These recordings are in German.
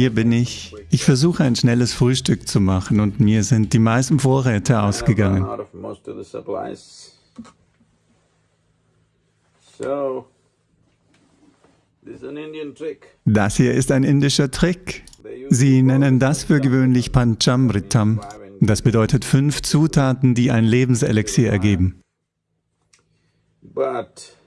Hier bin ich. Ich versuche ein schnelles Frühstück zu machen und mir sind die meisten Vorräte ausgegangen. Das hier ist ein indischer Trick. Sie nennen das für gewöhnlich Panchamritam. Das bedeutet fünf Zutaten, die ein Lebenselixier ergeben.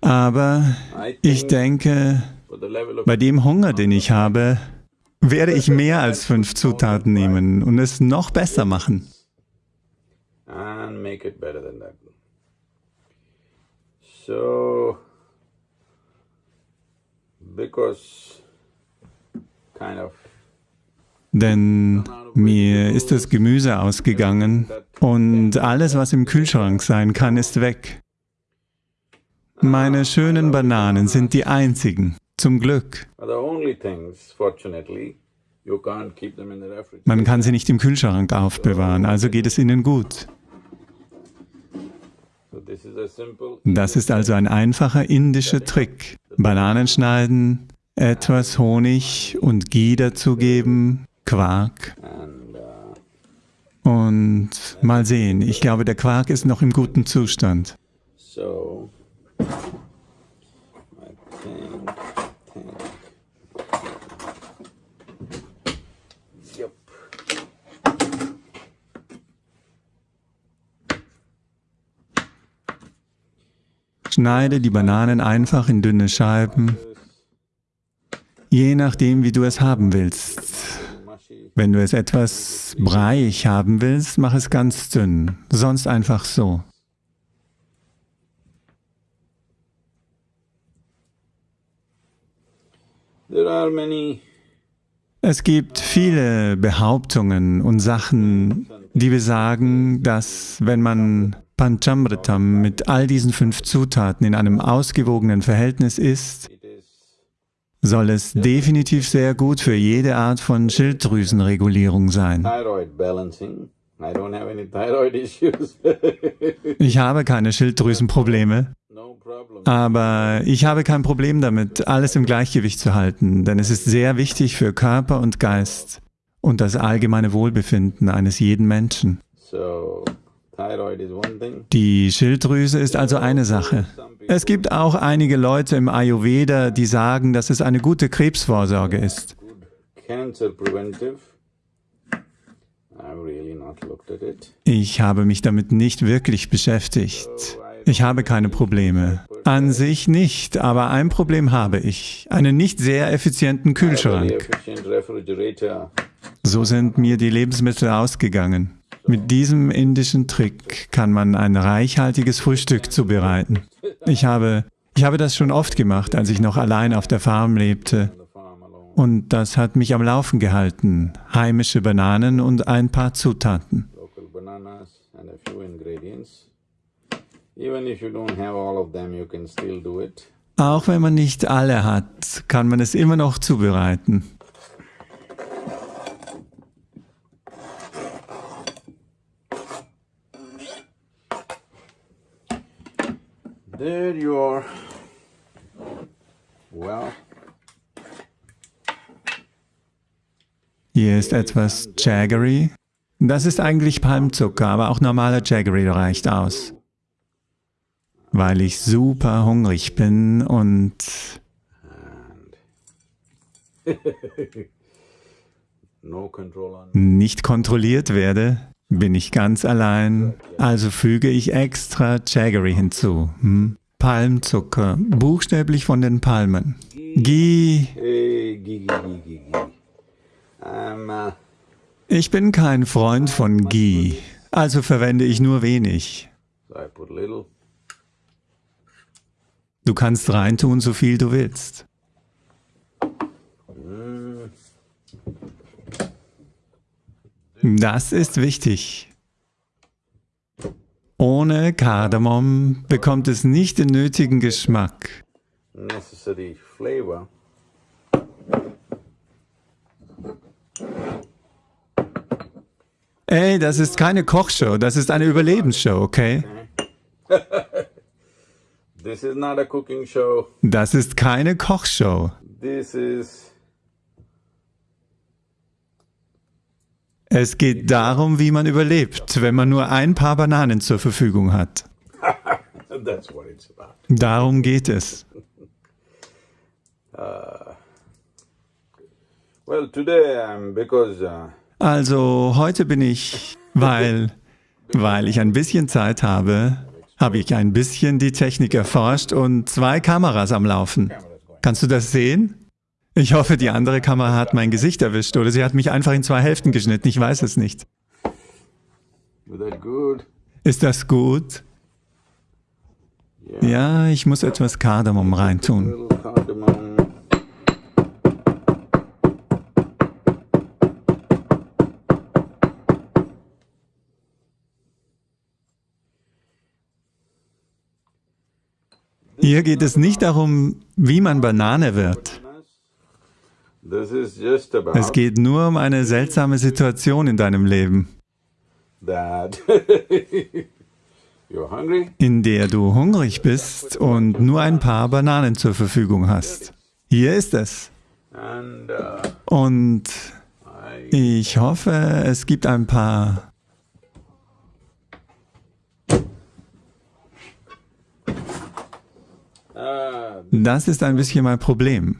Aber ich denke, bei dem Hunger, den ich habe, werde ich mehr als fünf Zutaten nehmen und es noch besser machen. So, because kind of denn mir ist das Gemüse ausgegangen und alles, was im Kühlschrank sein kann, ist weg. Meine schönen Bananen sind die einzigen, zum Glück. Man kann sie nicht im Kühlschrank aufbewahren, also geht es ihnen gut. Das ist also ein einfacher indischer Trick. Bananen schneiden, etwas Honig und Ghee dazugeben, Quark. Und mal sehen, ich glaube, der Quark ist noch im guten Zustand. Schneide die Bananen einfach in dünne Scheiben, je nachdem, wie du es haben willst. Wenn du es etwas breiig haben willst, mach es ganz dünn, sonst einfach so. Es gibt viele Behauptungen und Sachen, die besagen, dass wenn man Panchamritam mit all diesen fünf Zutaten in einem ausgewogenen Verhältnis isst, soll es definitiv sehr gut für jede Art von Schilddrüsenregulierung sein. Ich habe keine Schilddrüsenprobleme, aber ich habe kein Problem damit, alles im Gleichgewicht zu halten, denn es ist sehr wichtig für Körper und Geist und das allgemeine Wohlbefinden eines jeden Menschen. Die Schilddrüse ist also eine Sache. Es gibt auch einige Leute im Ayurveda, die sagen, dass es eine gute Krebsvorsorge ist. Ich habe mich damit nicht wirklich beschäftigt. Ich habe keine Probleme. An sich nicht, aber ein Problem habe ich. Einen nicht sehr effizienten Kühlschrank. So sind mir die Lebensmittel ausgegangen. Mit diesem indischen Trick kann man ein reichhaltiges Frühstück zubereiten. Ich habe, ich habe das schon oft gemacht, als ich noch allein auf der Farm lebte. Und das hat mich am Laufen gehalten. Heimische Bananen und ein paar Zutaten. Auch wenn man nicht alle hat, kann man es immer noch zubereiten. There you are. Well. Hier ist etwas Jaggery. Das ist eigentlich Palmzucker, aber auch normaler Jaggery reicht aus. Weil ich super hungrig bin und nicht kontrolliert werde, bin ich ganz allein, also füge ich extra Jaggery hinzu. Hm? Palmzucker, buchstäblich von den Palmen. Ghee. Ich bin kein Freund von Ghee, also verwende ich nur wenig. Du kannst reintun, so viel du willst. Das ist wichtig. Ohne Kardamom bekommt es nicht den nötigen Geschmack. Ey, das ist keine Kochshow, das ist eine Überlebensshow, okay? Das ist keine Kochshow. Es geht darum, wie man überlebt, wenn man nur ein paar Bananen zur Verfügung hat. Darum geht es. Also heute bin ich, weil, weil ich ein bisschen Zeit habe, habe ich ein bisschen die Technik erforscht und zwei Kameras am Laufen. Kannst du das sehen? Ich hoffe, die andere Kamera hat mein Gesicht erwischt oder sie hat mich einfach in zwei Hälften geschnitten, ich weiß es nicht. Ist das gut? Ja, ich muss etwas Kardamom reintun. Hier geht es nicht darum, wie man Banane wird. Es geht nur um eine seltsame Situation in deinem Leben, in der du hungrig bist und nur ein paar Bananen zur Verfügung hast. Hier ist es. Uh, Und ich hoffe, es gibt ein paar... uh, Das ist ein bisschen mein Problem.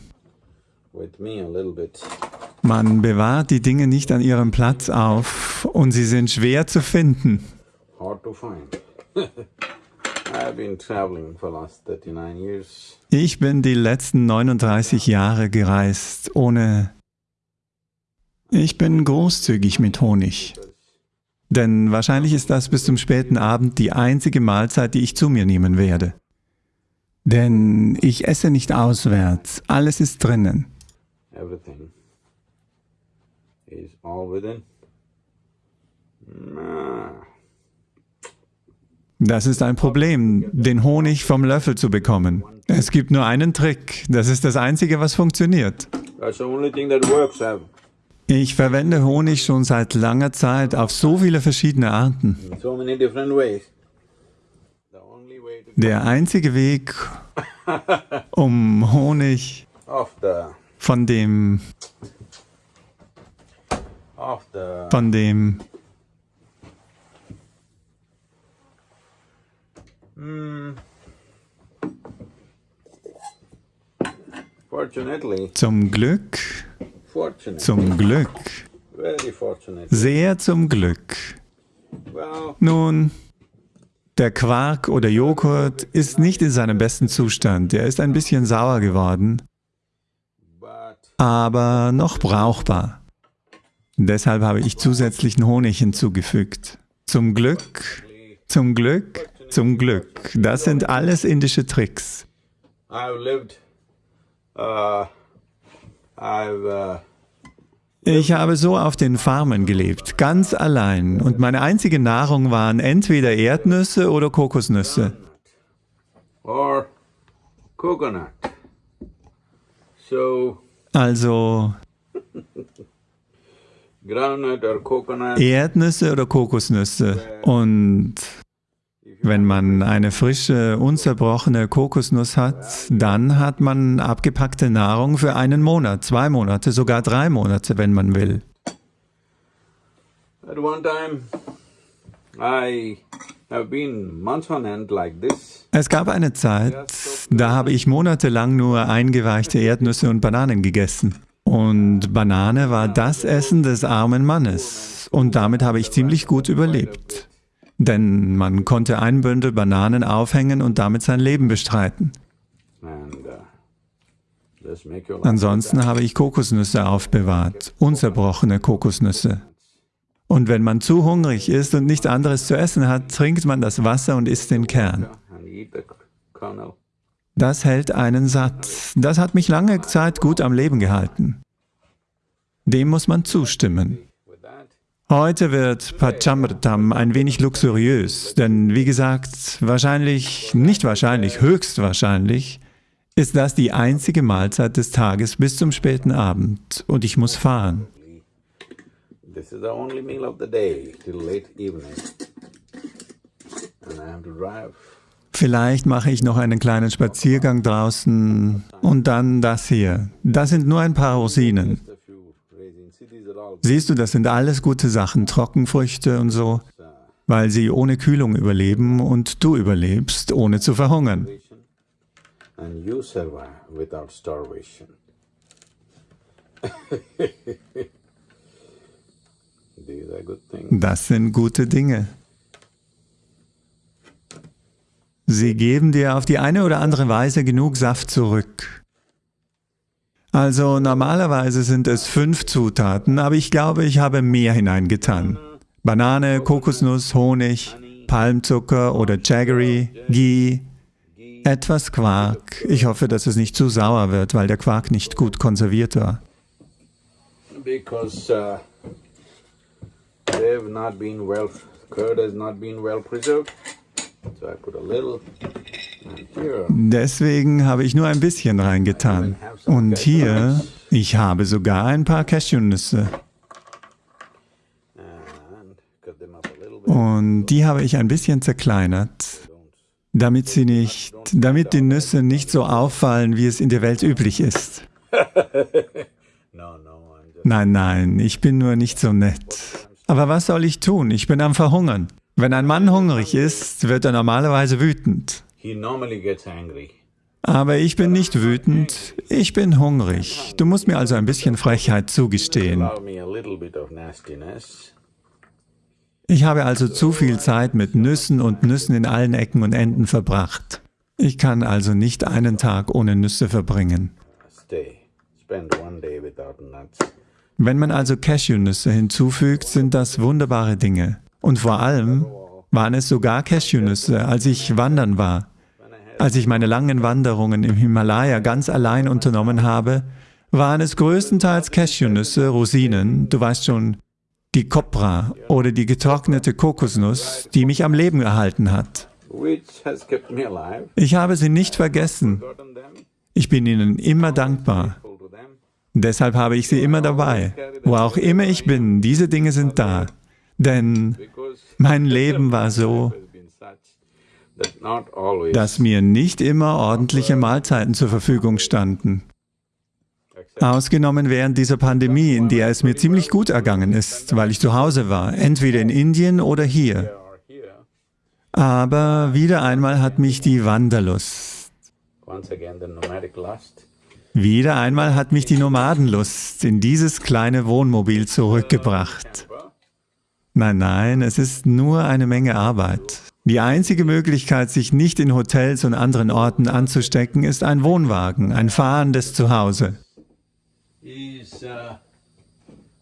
Man bewahrt die Dinge nicht an ihrem Platz auf und sie sind schwer zu finden. Hard to find. I've been traveling for last 39 years. Ich bin die letzten 39 Jahre gereist, ohne... Ich bin großzügig mit Honig. Denn wahrscheinlich ist das bis zum späten Abend die einzige Mahlzeit, die ich zu mir nehmen werde. Denn ich esse nicht auswärts, alles ist drinnen. Everything is all within. Das ist ein Problem, den Honig vom Löffel zu bekommen. Es gibt nur einen Trick, das ist das Einzige, was funktioniert. That's the only thing that works. I've Ich verwende Honig schon seit langer Zeit auf so viele verschiedene Arten. in so many different ways. The only way to Der einzige Weg, um Honig von dem, von dem, fortunately. zum Glück, zum Glück, very fortunate. Sehr zum Glück. well. Nun, der Quark oder Joghurt ist nicht in seinem besten Zustand. Er ist ein bisschen sauer geworden, aber noch brauchbar. Deshalb habe ich zusätzlichen Honig hinzugefügt. Zum Glück, zum Glück, zum Glück. Das sind alles indische Tricks. I've lived uh I've uh Ich habe so auf den Farmen gelebt, ganz allein. Und meine einzige Nahrung waren entweder Erdnüsse oder Kokosnüsse. Also Erdnüsse oder Kokosnüsse. Und wenn man eine frische, unzerbrochene Kokosnuss hat, dann hat man abgepackte Nahrung für einen Monat, zwei Monate, sogar drei Monate, wenn man will. At one time, I have been months on end like this. Es gab eine Zeit, da habe ich monatelang nur eingeweichte Erdnüsse und Bananen gegessen. Und Banane war das Essen des armen Mannes. Und damit habe ich ziemlich gut überlebt. Denn man konnte ein Bündel Bananen aufhängen und damit sein Leben bestreiten. Uh. Ansonsten habe ich Kokosnüsse aufbewahrt, unzerbrochene Kokosnüsse. Und wenn man zu hungrig ist und nichts anderes zu essen hat, trinkt man das Wasser und isst den Kern. Das hält einen satt. Das hat mich lange Zeit gut am Leben gehalten. Dem muss man zustimmen. Heute wird Pachamritam ein wenig luxuriös, denn wie gesagt, wahrscheinlich, nicht wahrscheinlich, höchstwahrscheinlich, ist das die einzige Mahlzeit des Tages bis zum späten Abend und ich muss fahren. this is the only meal of the day till late evening. And I have to drive. Vielleicht mache ich noch einen kleinen Spaziergang draußen und dann das hier. Das sind nur ein paar Rosinen. Siehst du, das sind alles gute Sachen, Trockenfrüchte und so, weil sie ohne Kühlung überleben und du überlebst, ohne zu verhungern. Das sind gute Dinge. Sie geben dir auf die eine oder andere Weise genug Saft zurück. Also normalerweise sind es fünf Zutaten, aber ich glaube, ich habe mehr hineingetan. Banane, Kokosnuss, Honig, Palmzucker oder Jaggery, Ghee, etwas Quark. Ich hoffe, dass es nicht zu sauer wird, weil der Quark nicht gut konserviert war. Because uh, they've not been well, curd Deswegen habe ich nur ein bisschen reingetan. Und hier, ich habe sogar ein paar Cashewnüsse. Und die habe ich ein bisschen zerkleinert, damit sie nicht, damit die Nüsse nicht so auffallen, wie es in der Welt üblich ist. Nein, nein, ich bin nur nicht so nett. Aber was soll ich tun? Ich bin am Verhungern. Wenn ein Mann hungrig ist, wird er normalerweise wütend. Aber ich bin nicht wütend, ich bin hungrig. Du musst mir also ein bisschen Frechheit zugestehen. Ich habe also zu viel Zeit mit Nüssen und Nüssen in allen Ecken und Enden verbracht. Ich kann also nicht einen Tag ohne Nüsse verbringen. Wenn man also Cashewnüsse hinzufügt, sind das wunderbare Dinge. Und vor allem waren es sogar Cashewnüsse, als ich wandern war. Als ich meine langen Wanderungen im Himalaya ganz allein unternommen habe, waren es größtenteils Cashewnüsse, Rosinen, du weißt schon, die Kopra oder die getrocknete Kokosnuss, die mich am Leben erhalten hat. Ich habe sie nicht vergessen. Ich bin ihnen immer dankbar. Deshalb habe ich sie immer dabei. Wo auch immer ich bin, diese Dinge sind da. Denn mein Leben war so, has been such that not always dass mir nicht immer ordentliche Mahlzeiten zur Verfügung standen. Ausgenommen während dieser Pandemie, in der es mir ziemlich gut ergangen ist, weil ich zu Hause war, entweder in Indien oder hier. Aber wieder einmal hat mich die Wanderlust, wieder einmal hat mich die Nomadenlust in dieses kleine Wohnmobil zurückgebracht. Nein, nein, es ist nur eine Menge Arbeit. Die einzige Möglichkeit, sich nicht in Hotels und anderen Orten anzustecken, ist ein Wohnwagen, ein fahrendes Zuhause. Is uh,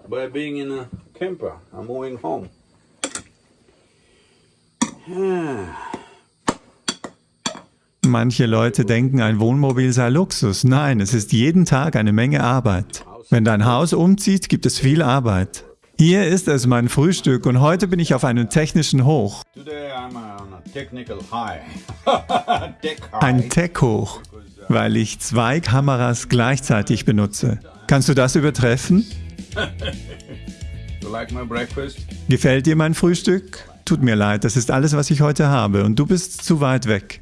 by being in a camper, I'm moving home. Manche Leute denken, ein Wohnmobil sei Luxus. Nein, es ist jeden Tag eine Menge Arbeit. Wenn dein Haus umzieht, gibt es viel Arbeit. Hier ist es mein Frühstück und heute bin ich auf einem technischen Hoch. Ein Tech-Hoch, weil ich zwei Kameras gleichzeitig benutze. Kannst du das übertreffen? Gefällt dir mein Frühstück? Tut mir leid, das ist alles, was ich heute habe und du bist zu weit weg.